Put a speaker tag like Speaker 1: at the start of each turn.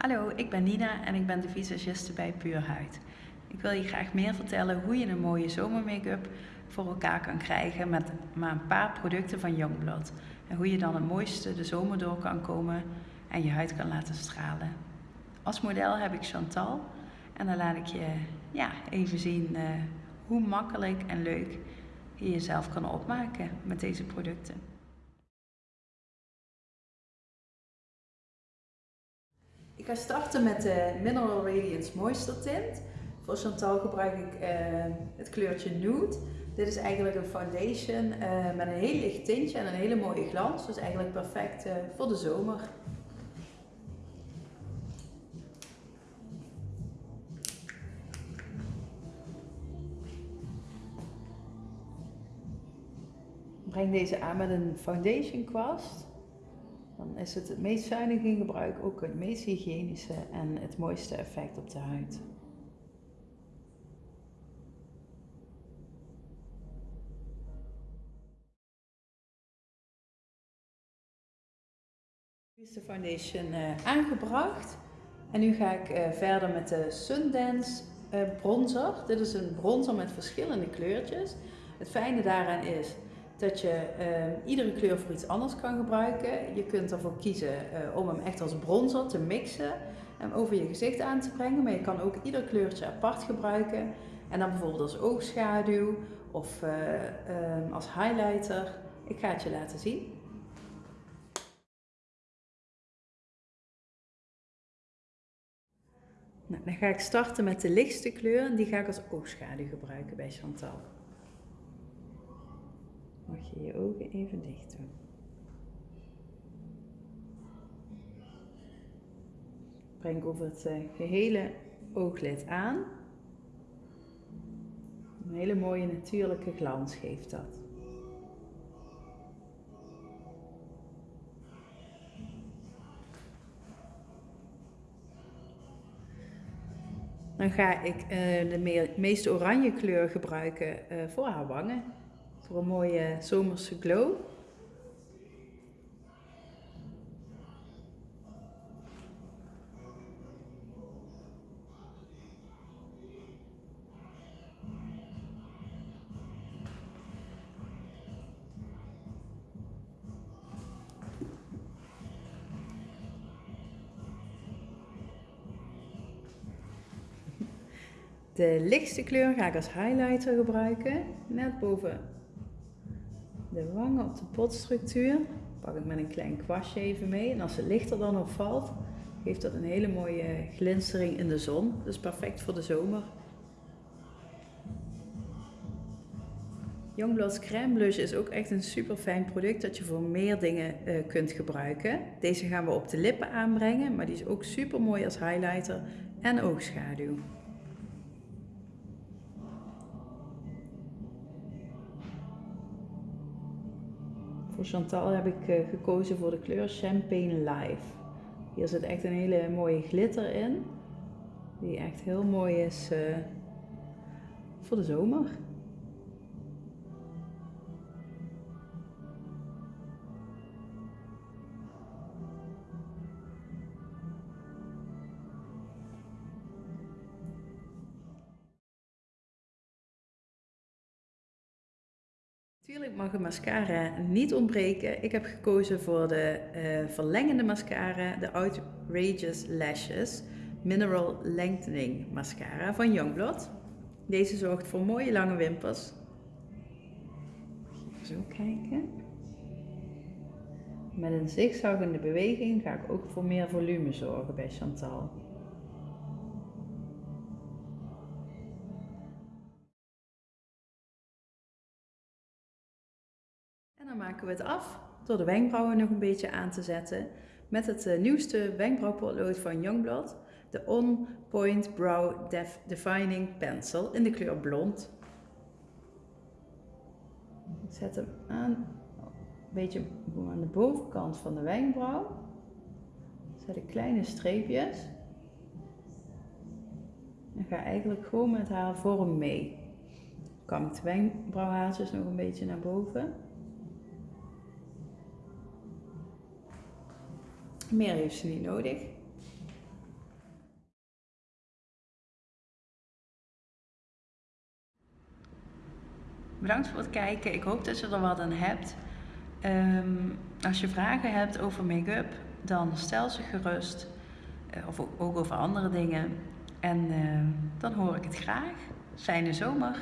Speaker 1: Hallo, ik ben Nina en ik ben de visagiste bij Puur Huid. Ik wil je graag meer vertellen hoe je een mooie zomermake-up voor elkaar kan krijgen met maar een paar producten van Youngblood. En hoe je dan het mooiste de zomer door kan komen en je huid kan laten stralen. Als model heb ik Chantal en dan laat ik je ja, even zien uh, hoe makkelijk en leuk je jezelf kan opmaken met deze producten. Ga starten met de Mineral Radiance Moisture Tint. Voor Chantal gebruik ik uh, het kleurtje Nude. Dit is eigenlijk een foundation uh, met een heel licht tintje en een hele mooie glans. Dus eigenlijk perfect uh, voor de zomer. Breng deze aan met een foundation kwast. Is het het meest zuinig in gebruik, ook het meest hygiënische en het mooiste effect op de huid. Is de foundation uh, aangebracht en nu ga ik uh, verder met de Sundance uh, bronzer. Dit is een bronzer met verschillende kleurtjes. Het fijne daaraan is dat je uh, iedere kleur voor iets anders kan gebruiken. Je kunt ervoor kiezen uh, om hem echt als bronzer te mixen en over je gezicht aan te brengen. Maar je kan ook ieder kleurtje apart gebruiken. En dan bijvoorbeeld als oogschaduw of uh, als highlighter. Ik ga het je laten zien. Nou, dan ga ik starten met de lichtste kleur en die ga ik als oogschaduw gebruiken bij Chantal mag je je ogen even dicht doen. Breng over het eh, gehele ooglid aan. Een hele mooie natuurlijke glans geeft dat. Dan ga ik uh, de meest oranje kleur gebruiken uh, voor haar wangen voor een mooie zomerse glow. De lichtste kleur ga ik als highlighter gebruiken, net boven de wangen op de potstructuur. Pak ik met een klein kwastje even mee. En als het lichter dan op valt, geeft dat een hele mooie glinstering in de zon. Dus perfect voor de zomer. Youngblood's Crème Blush is ook echt een super fijn product dat je voor meer dingen uh, kunt gebruiken. Deze gaan we op de lippen aanbrengen, maar die is ook super mooi als highlighter en oogschaduw. Voor Chantal heb ik uh, gekozen voor de kleur Champagne Live. Hier zit echt een hele mooie glitter in. Die echt heel mooi is uh, voor de zomer. Natuurlijk mag een mascara niet ontbreken. Ik heb gekozen voor de uh, verlengende mascara, de Outrageous Lashes Mineral Lengthening Mascara van Youngblood. Deze zorgt voor mooie lange wimpers. Zo kijken. Met een zigzaggende beweging ga ik ook voor meer volume zorgen bij Chantal. En dan maken we het af door de wenkbrauwen nog een beetje aan te zetten met het uh, nieuwste wenkbrauwpotlood van Youngblood, de On Point Brow Def Defining Pencil in de kleur blond. Ik zet hem aan, een beetje aan de bovenkant van de wenkbrauw. Zet ik kleine streepjes. En ga eigenlijk gewoon met haar vorm mee. Kam ik de wenkbrauwhaartjes nog een beetje naar boven. Meer heeft ze niet nodig. Bedankt voor het kijken. Ik hoop dat je er wat aan hebt. Ehm, als je vragen hebt over make-up, dan stel ze gerust. Eh, of ook, over andere dingen. En eh, dan hoor ik het graag. Fijne zomer!